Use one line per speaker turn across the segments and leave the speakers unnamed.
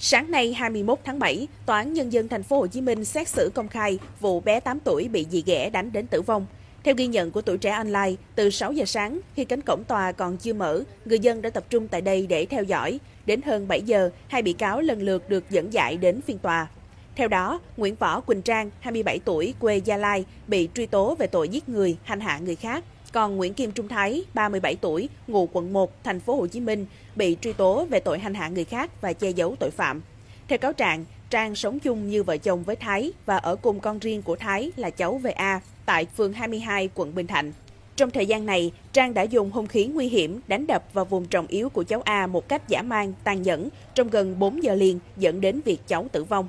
Sáng nay 21 tháng 7, Tòa án Nhân dân thành phố Hồ Chí Minh xét xử công khai vụ bé 8 tuổi bị dì ghẻ đánh đến tử vong. Theo ghi nhận của tuổi trẻ online, từ 6 giờ sáng, khi cánh cổng tòa còn chưa mở, người dân đã tập trung tại đây để theo dõi. Đến hơn 7 giờ, hai bị cáo lần lượt được dẫn giải đến phiên tòa. Theo đó, Nguyễn Võ Quỳnh Trang, 27 tuổi, quê Gia Lai, bị truy tố về tội giết người, hành hạ người khác. Còn Nguyễn Kim Trung Thái, 37 tuổi, ngụ quận 1, thành phố Hồ Chí Minh, bị truy tố về tội hành hạ người khác và che giấu tội phạm. Theo cáo trạng, Trang sống chung như vợ chồng với Thái và ở cùng con riêng của Thái là cháu VA tại phường 22, quận Bình Thạnh. Trong thời gian này, Trang đã dùng hung khí nguy hiểm đánh đập vào vùng trọng yếu của cháu A một cách giả mang, tàn nhẫn trong gần 4 giờ liền dẫn đến việc cháu tử vong.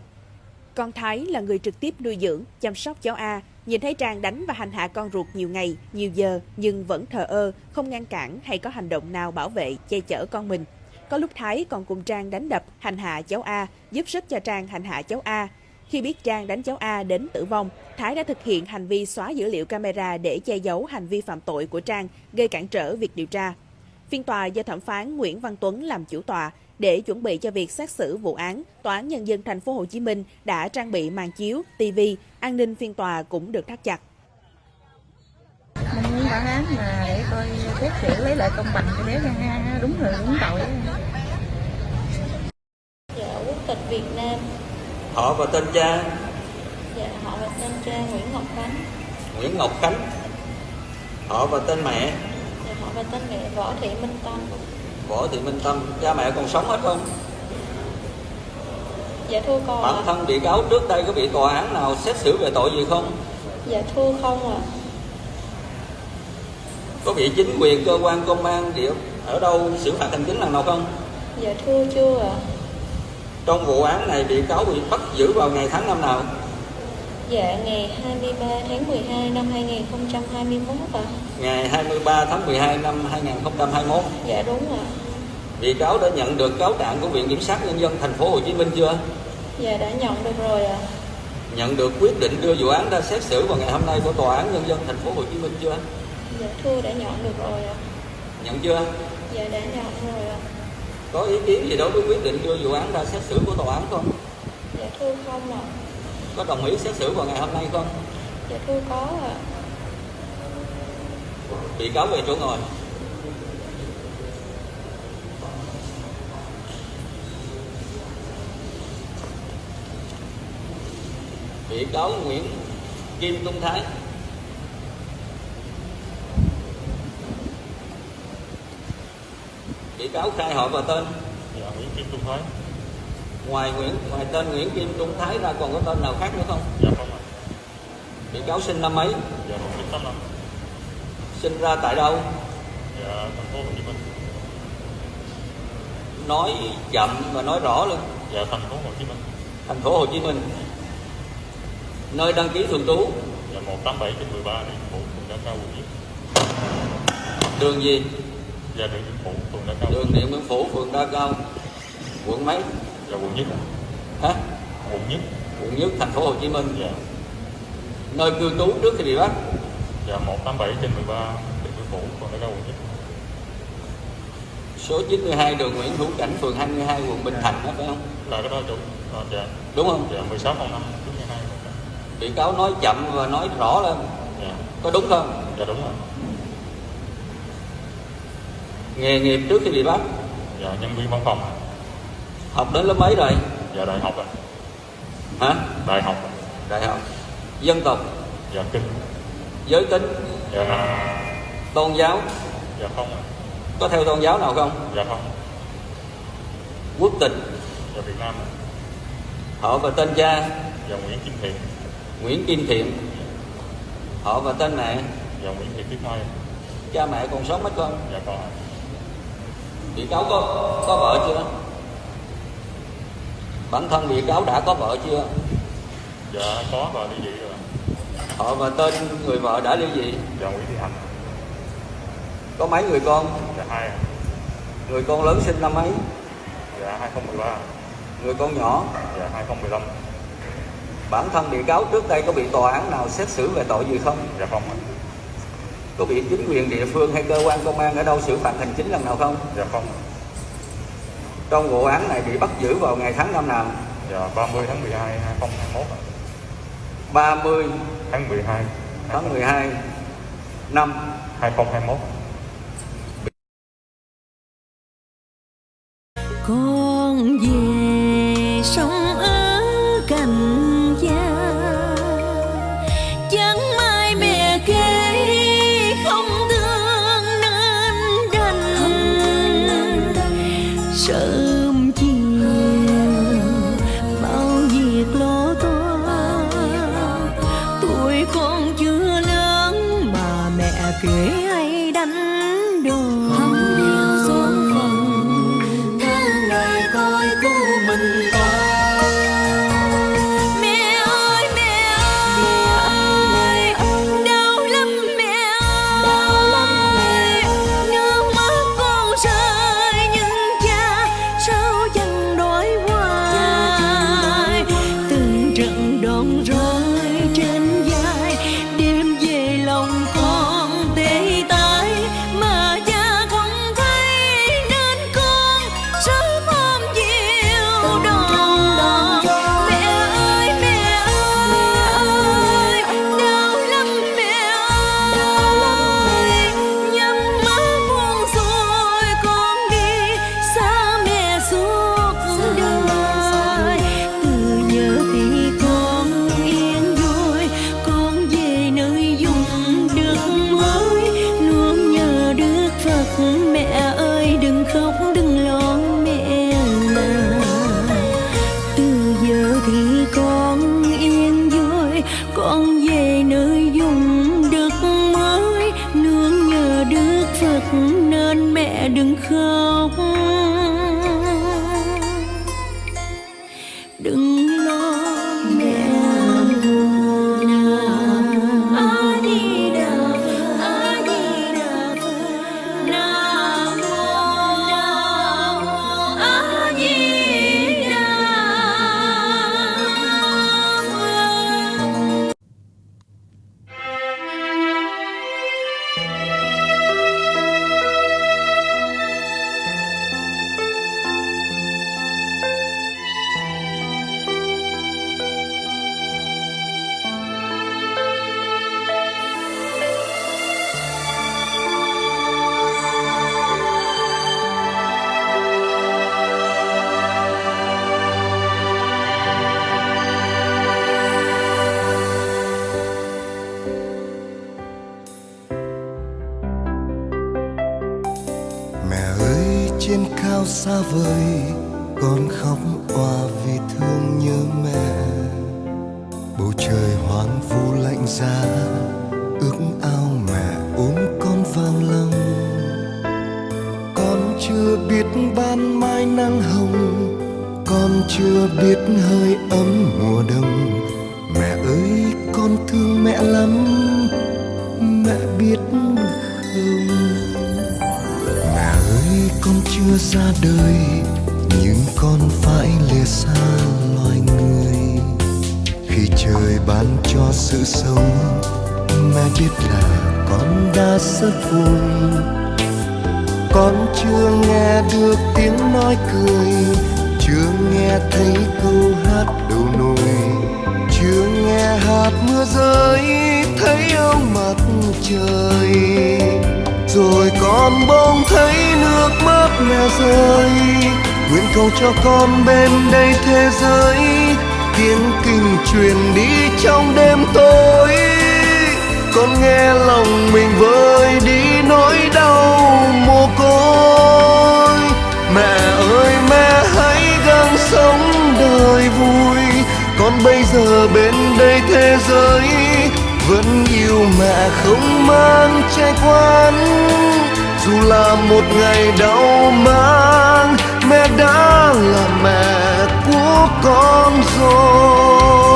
Con Thái là người trực tiếp nuôi dưỡng, chăm sóc cháu A, nhìn thấy Trang đánh và hành hạ con ruột nhiều ngày, nhiều giờ nhưng vẫn thờ ơ, không ngăn cản hay có hành động nào bảo vệ, che chở con mình. Có lúc Thái còn cùng Trang đánh đập, hành hạ cháu A, giúp sức cho Trang hành hạ cháu A. Khi biết Trang đánh cháu A đến tử vong, Thái đã thực hiện hành vi xóa dữ liệu camera để che giấu hành vi phạm tội của Trang, gây cản trở việc điều tra. Phiên tòa do thẩm phán Nguyễn Văn Tuấn làm chủ tọa để chuẩn bị cho việc xét xử vụ án, Tòa án Nhân dân thành phố Hồ Chí Minh đã trang bị màn chiếu, TV, an ninh phiên tòa cũng được thắt chặt.
Mong muốn bản án mà để coi xét xử lấy lại công bằng cho bé Nga đúng người đúng tội.
Dạ, quốc tịch Việt Nam.
Họ và tên cha
Dạ, họ và tên cha Nguyễn Ngọc Khánh.
Nguyễn Ngọc Khánh Họ và tên mẹ
Dạ, họ và tên mẹ Võ Thị Minh Tâm.
Võ Thị Minh Tâm Cha mẹ còn sống hết không?
Dạ thưa con
Bản thân bị cáo trước đây có bị tòa án nào xét xử về tội gì không?
Dạ thưa không ạ.
Có bị chính quyền cơ quan công an địa ở đâu xử phạt hành chính lần nào không?
Dạ thưa chưa ạ.
Trong vụ án này bị cáo bị bắt giữ vào ngày tháng năm nào?
Dạ ngày 23 tháng 12 năm 2021 ạ.
Ngày 23 tháng 12 năm 2021
Dạ đúng ạ.
Bị cáo đã nhận được cáo trạng của Viện Kiểm sát Nhân dân thành phố Hồ Chí Minh chưa?
Dạ đã nhận được rồi ạ.
Nhận được quyết định đưa vụ án ra xét xử vào ngày hôm nay của Tòa án Nhân dân thành phố Hồ Chí Minh chưa?
Dạ thưa đã nhận được rồi ạ.
Nhận chưa?
Dạ đã nhận rồi ạ.
Có ý kiến gì đối với quyết định đưa vụ án ra xét xử của tòa án không?
Dạ thưa không ạ.
Có đồng ý xét xử vào ngày hôm nay không?
Dạ thưa có ạ.
Bị cáo về chỗ ngồi. Bị cáo Nguyễn Kim Trung Thái Bị cáo khai họ và tên
Dạ, Nguyễn Kim Trung Thái.
Ngoài Nguyễn ngoài tên Nguyễn Kim Trung Thái ra còn có tên nào khác nữa không?
Dạ không ạ.
Bị cáo sinh năm mấy?
Dạ 1985.
Sinh ra tại đâu?
Dạ thành phố Hồ Chí Minh.
Nói chậm và nói rõ luôn.
Dạ thành phố Hồ Chí Minh.
Thành phố Hồ Chí Minh. Nơi đăng ký thường trú
Dạ 187 trên 13 Điện Phủ, phường Đa Cao, quận Nhất.
đường gì?
Dạ Điện Điện Phủ, phường Đa Cao.
Đường Điện Biên Phủ, phường Đa Cao, quận mấy?
Dạ quận Nhất.
Hả?
Quận Nhất.
Quận Nhất, thành phố Hồ Chí Minh.
Dạ.
Nơi cư trú trước khi bị bắt.
Dạ 187 trên 13 Điện Biên Phủ, phường Đa Cao, quận Nhất.
Số 92 đường Nguyễn Hữu Cảnh, phường 22, quận Bình Thạnh đó phải không?
Là cái đó chủ. À, dạ.
Đúng không?
Dạ 1605 trước 12.
Bị cáo nói chậm và nói rõ lên.
Dạ.
Có đúng không?
Dạ đúng rồi.
Nghề nghiệp trước khi bị bắt.
Dạ nhân viên văn phòng.
Học đến lớp mấy rồi?
Dạ đại học ạ.
Hả?
Đại học. ạ.
Đại học. Dân tộc,
Dạ kinh.
giới tính,
Dạ nam.
tôn giáo.
Dạ không.
Có theo tôn giáo nào không?
Dạ không.
Quốc tịch,
Dạ Việt Nam.
họ và tên cha,
Dạ Nguyễn Kim Thiện.
Nguyễn Kim Thiện. Họ và tên mẹ,
Dạ Nguyễn Thị Tuyết Mai.
cha mẹ còn sống hết không?
Dạ con. ạ.
Bị cáo có có vợ chưa? Bản thân bị cáo đã có vợ chưa?
Dạ có và ly dị rồi.
Họ và tên người vợ đã ly dị.
Dạ Nguyễn Thị Hạnh.
Có mấy người con?
Dạ hai.
Người con lớn sinh năm mấy?
Dạ 2013.
Người con nhỏ?
Dạ 2015.
Bản thân bị cáo trước đây có bị tòa án nào xét xử về tội gì không?
Dạ không ạ.
Có bị chính quyền địa phương hay cơ quan công an ở đâu xử phạt hành chính lần nào không?
Dạ không.
Trong vụ án này bị bắt giữ vào ngày tháng năm nào?
Dạ 30 tháng 12 2021 ạ.
30
tháng 12
tháng 12 năm
2021.
想？Trên
cao xa vời Con khóc òa vì thương nhớ mẹ. Bầu trời hoang vu lạnh giá, Ước ao mẹ ôm con vào lòng Con chưa biết ban mai nắng hồng, Con chưa biết hơi ấm mùa đông. Mẹ ơi, con thương mẹ lắm, Mẹ biết không? Chưa ra đời, Nhưng con phải lìa xa loài người. Khi trời ban cho sự sống Mẹ biết là con đã rất vui. Con chưa nghe được tiếng nói cười, Chưa nghe thấy câu hát đầu nồi. Chưa nghe hạt mưa rơi, Thấy ông mặt trời rồi con bỗng thấy nước mắt mẹ rơi. Nguyện cầu cho con bên đây thế giới. Tiếng kinh truyền đi trong đêm tối. Con nghe lòng mình vơi đi nỗi đau mồ côi. Mẹ ơi, mẹ hãy gắng sống đời vui. Con bây giờ bên đây thế giới vẫn yêu mẹ không mang che quan dù là một ngày đau mang, mẹ đã là mẹ của con rồi.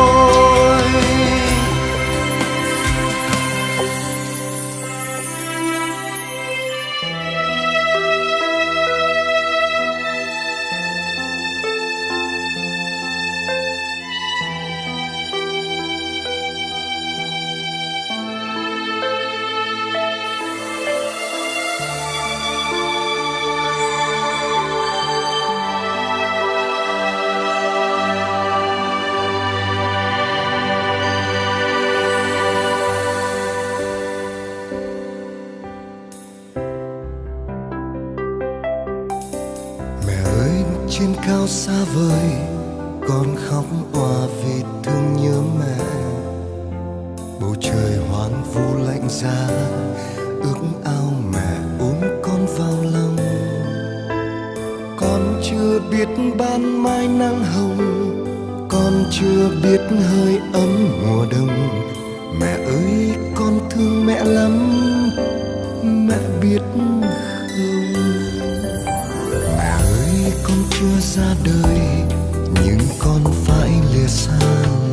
Trên cao xa vời, con khóc òa vì thương nhớ mẹ. Bầu trời hoang vu lạnh giá, ước ao mẹ ôm con vào lòng. Con chưa biết ban mai nắng hồng, con chưa biết hơi ấm mùa đông. Mẹ ơi, con thương mẹ lắm, mẹ biết ơi chưa ra đời nhưng con phải lìa xa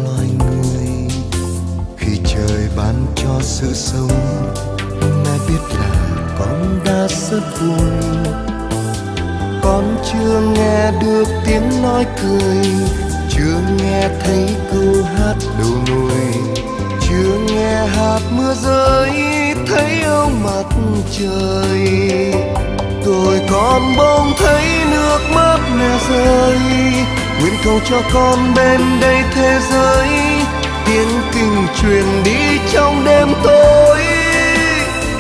loài người. Khi trời ban cho sự sống, mẹ biết là con đã rất vui con chưa nghe được tiếng nói cười, chưa nghe thấy câu hát đầu nồi, chưa nghe hạt mưa rơi, thấy ông mặt trời rồi con bỗng thấy nước mắt mẹ rơi. Nguyện cầu cho con bên đây thế giới. Tiếng kinh truyền đi trong đêm tối.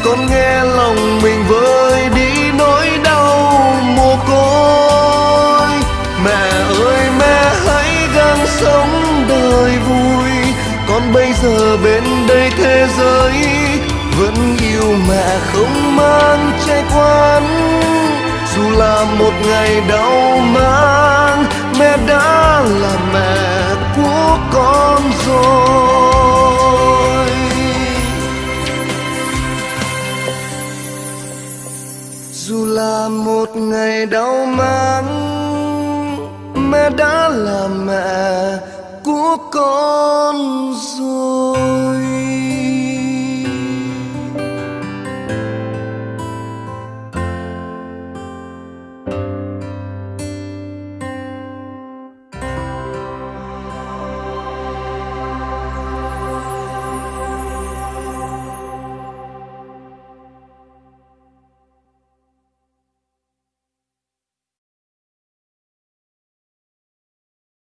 Con nghe lòng mình vơi đi nỗi đau mồ côi. Mẹ ơi, mẹ hãy gắng sống đời vui. Con bây giờ bên đây thế giới. Vẫn yêu mẹ không mang trái quan là một ngày đau mang, mẹ đã là mẹ của con rồi. Dù là một ngày đau mang, mẹ đã là mẹ của con rồi.